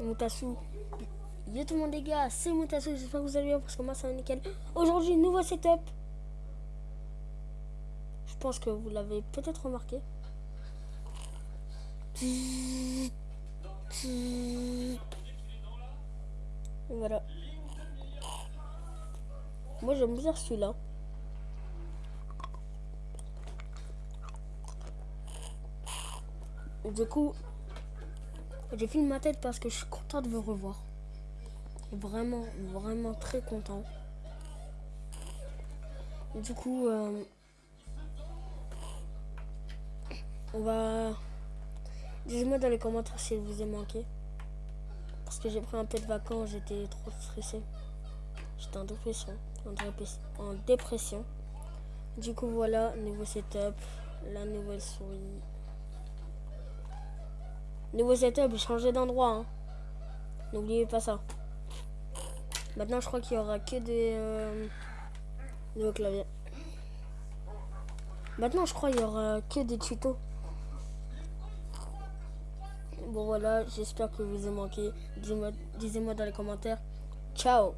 Moutassou. Yo tout le monde les gars, c'est Moutassou, j'espère que vous allez bien parce que moi ça va nickel. Aujourd'hui, nouveau setup. Je pense que vous l'avez peut-être remarqué. Voilà. Moi j'aime bien celui-là. Du coup, j'ai filmé ma tête parce que je suis content de vous revoir. Vraiment, vraiment très content. Du coup, euh, on va... Dites-moi dans les commentaires si vous avez manqué. Parce que j'ai pris un peu de vacances, j'étais trop stressé. J'étais en dépression. En dépression. Du coup, voilà, nouveau setup, la nouvelle souris. Nouveau setup, changer d'endroit. Hein. N'oubliez pas ça. Maintenant, je crois qu'il y aura que des euh, nouveaux claviers. Maintenant, je crois qu'il y aura que des tutos. Bon voilà, j'espère que vous avez manqué. Dites-moi dans les commentaires. Ciao